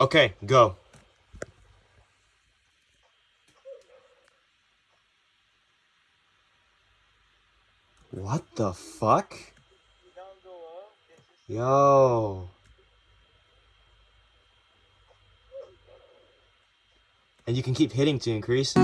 Okay, go. What the fuck? Yo. And you can keep hitting to increase.